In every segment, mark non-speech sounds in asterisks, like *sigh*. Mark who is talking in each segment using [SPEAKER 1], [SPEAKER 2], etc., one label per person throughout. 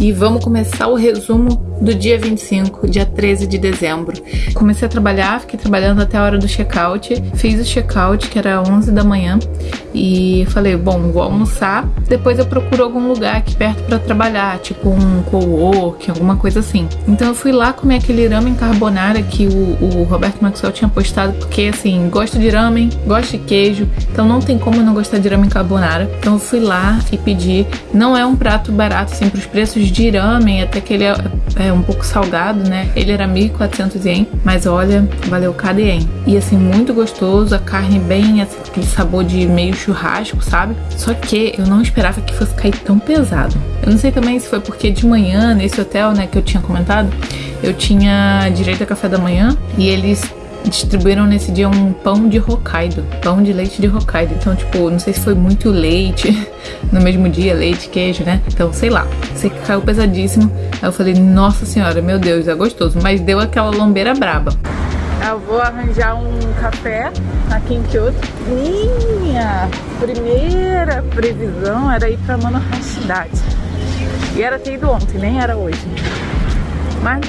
[SPEAKER 1] e vamos começar o resumo do dia 25, dia 13 de dezembro. Comecei a trabalhar, fiquei trabalhando até a hora do check-out, fiz o check-out que era 11 da manhã e falei, bom, vou almoçar, depois eu procuro algum lugar aqui perto para trabalhar, tipo um co-work, alguma coisa assim. Então eu fui lá comer aquele ramen carbonara que o, o Roberto Maxwell tinha postado, porque assim, gosto de ramen, gosto de queijo, então não tem como eu não gostar de ramen carbonara. Então eu fui lá e pedi. Não é um prato barato, assim, pros preços de ramen, até que ele é, é um pouco salgado, né? Ele era 1.400 ien, mas olha, valeu cada ien. E assim, muito gostoso, a carne bem, assim, aquele sabor de meio churrasco, sabe? Só que eu não esperava que fosse cair tão pesado. Eu não sei também se foi porque de manhã, nesse hotel, né, que eu tinha comentado, eu tinha direito a café da manhã e eles distribuíram nesse dia um pão de Hokkaido, pão de leite de Hokkaido. Então, tipo, não sei se foi muito leite *laughs* no mesmo dia, leite, queijo, né? Então, sei lá. Sei que caiu pesadíssimo. Aí eu falei, nossa senhora, meu Deus, é gostoso. Mas deu aquela lombeira braba. Eu vou arranjar um café aqui em Kyoto. Minha primeira previsão era ir pra Manohashidade. E era ter ido ontem, nem era hoje. Mas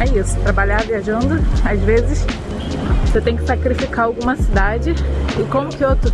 [SPEAKER 1] é isso, trabalhar viajando, às vezes você tem que sacrificar alguma cidade. E como Kyoto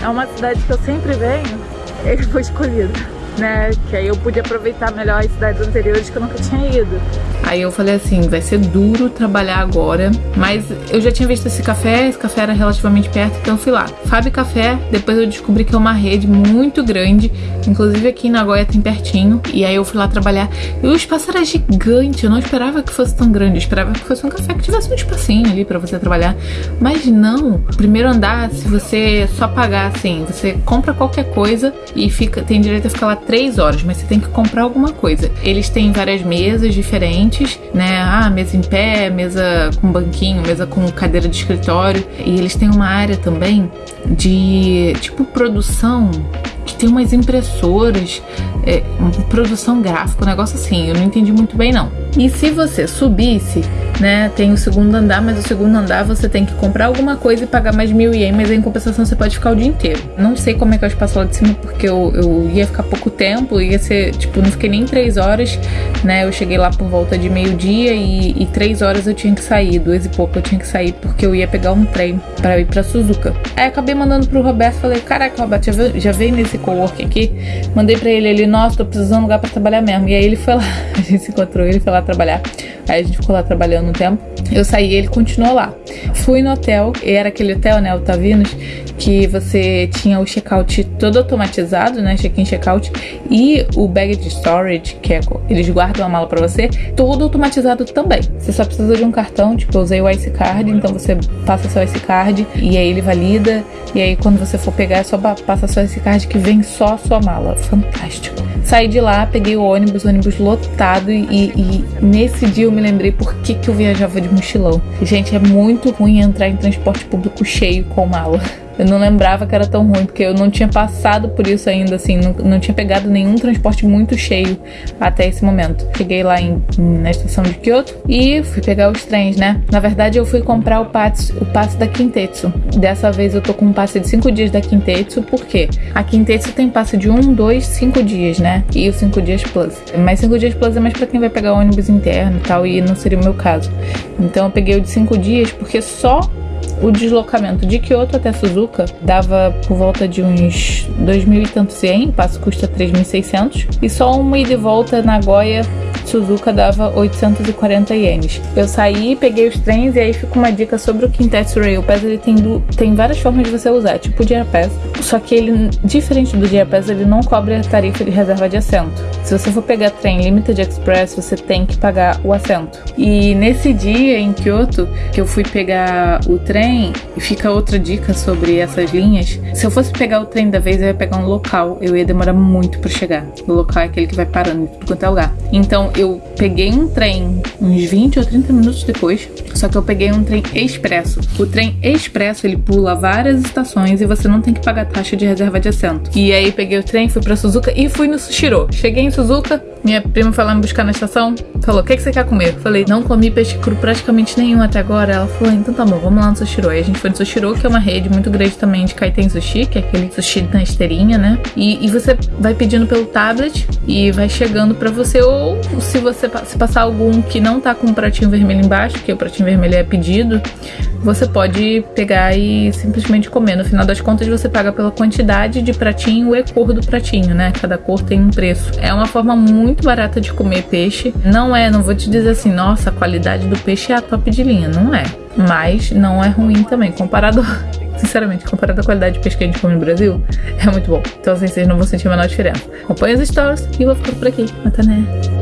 [SPEAKER 1] é uma cidade que eu sempre venho, *laughs* ele foi escolhido né? Que aí eu pude aproveitar melhor as cidades anteriores que eu nunca tinha ido. Aí eu falei assim, vai ser duro trabalhar agora, mas eu já tinha visto esse café, esse café era relativamente perto, então fui lá. Fábio Café, depois eu descobri que é uma rede muito grande, inclusive aqui em Nagoya tem pertinho, e aí eu fui lá trabalhar. E o espaço era gigante, eu não esperava que fosse tão grande, eu esperava que fosse um café que tivesse um espacinho ali para você trabalhar. Mas não, primeiro andar, se você só pagar assim, você compra qualquer coisa e fica tem direito a ficar lá três horas, mas você tem que comprar alguma coisa. Eles têm várias mesas diferentes, né? Ah, mesa em pé, mesa com banquinho, mesa com cadeira de escritório. E eles têm uma área também de tipo produção que tem umas impressoras, é, produção gráfica, um negócio assim. Eu não entendi muito bem não. E se você subisse né? Tem o segundo andar, mas o segundo andar você tem que comprar alguma coisa e pagar mais mil ien, mas em compensação você pode ficar o dia inteiro. Não sei como é que é o espaço lá de cima, porque eu, eu ia ficar pouco tempo, ia ser, tipo, não fiquei nem três horas, né? Eu cheguei lá por volta de meio-dia e, e três horas eu tinha que sair, duas e pouco eu tinha que sair, porque eu ia pegar um trem para ir pra Suzuka. Aí acabei mandando pro Roberto, falei, caraca, Roberto, já veio, já veio nesse coworking aqui? Mandei pra ele, ele, nossa, tô precisando de um lugar pra trabalhar mesmo. E aí ele foi lá, *laughs* a gente se encontrou, ele foi lá trabalhar. Aí a gente ficou lá trabalhando tempo. Eu saí ele continuou lá. Fui no hotel, era aquele hotel, né, o Tavinos, que você tinha o checkout todo automatizado, né, check-in, check-out, e o baggage storage, que é, eles guardam a mala para você, todo automatizado também. Você só precisa de um cartão, tipo, eu usei o IC Card, então você passa seu IC Card e aí ele valida, e aí quando você for pegar é só passa seu IC Card que vem só a sua mala. Fantástico. Saí de lá, peguei o ônibus, ônibus lotado e, e nesse dia eu me lembrei por que, que eu viajava de mochilão. Gente, é muito ruim entrar em transporte público cheio com mala. Eu não lembrava que era tão ruim, porque eu não tinha passado por isso ainda, assim, não, não tinha pegado nenhum transporte muito cheio até esse momento. Cheguei lá em, na estação de Kyoto e fui pegar os trens, né? Na verdade, eu fui comprar o passe, o passe da Kintetsu. Dessa vez eu tô com um passe de 5 dias da Kintetsu, por quê? A Kintetsu tem passe de 1, 2, 5 dias, né? E o 5 dias plus. Mas 5 dias plus é mais pra quem vai pegar ônibus interno e tal, e não seria o meu caso. Então eu peguei o de 5 dias porque só o deslocamento de Kyoto até Suzuka dava por volta de uns 2 mil e tantos passo custa 3.600, e só uma ida e volta Nagoya Suzuka dava 840 ienes. Eu saí, peguei os trens e aí fica uma dica sobre o Kintetsu Rail Pass. Ele tem, do, tem várias formas de você usar, tipo o Gear Pass. Só que ele, diferente do Gear Pass, ele não cobre a tarifa de reserva de assento. Se você for pegar trem Limited Express, você tem que pagar o assento. E nesse dia em Kyoto, que eu fui pegar o trem, fica outra dica sobre essas linhas. Se eu fosse pegar o trem da vez, eu ia pegar um local. Eu ia demorar muito para chegar. O local é aquele que vai parando em tudo quanto é lugar. Então, eu peguei um trem uns 20 ou 30 minutos depois, só que eu peguei um trem expresso. O trem expresso, ele pula várias estações e você não tem que pagar taxa de reserva de assento. E aí peguei o trem, fui para Suzuka e fui no Sushiro. Cheguei em Suzuka, Minha prima foi lá me buscar na estação, falou: O que, que você quer comer? Falei: Não comi peixe cru praticamente nenhum até agora. Ela falou: Então tá bom, vamos lá no Sushiro. Aí a gente foi no Sushiro, que é uma rede muito grande também de Kaiten Sushi, que é aquele sushi na esteirinha, né? E, e você vai pedindo pelo tablet e vai chegando pra você. Ou se você se passar algum que não tá com um pratinho vermelho embaixo, que o pratinho vermelho é pedido, você pode pegar e simplesmente comer. No final das contas, você paga pela quantidade de pratinho e cor do pratinho, né? Cada cor tem um preço. É uma forma muito barata de comer peixe. Não é, não vou te dizer assim, nossa, a qualidade do peixe é a top de linha. Não é. Mas não é ruim também. Comparado sinceramente, comparado à qualidade de peixe que a gente come no Brasil, é muito bom. Então, assim, vocês não vão sentir a menor diferença. Acompanhe as stories e vou ficando por aqui. Até né?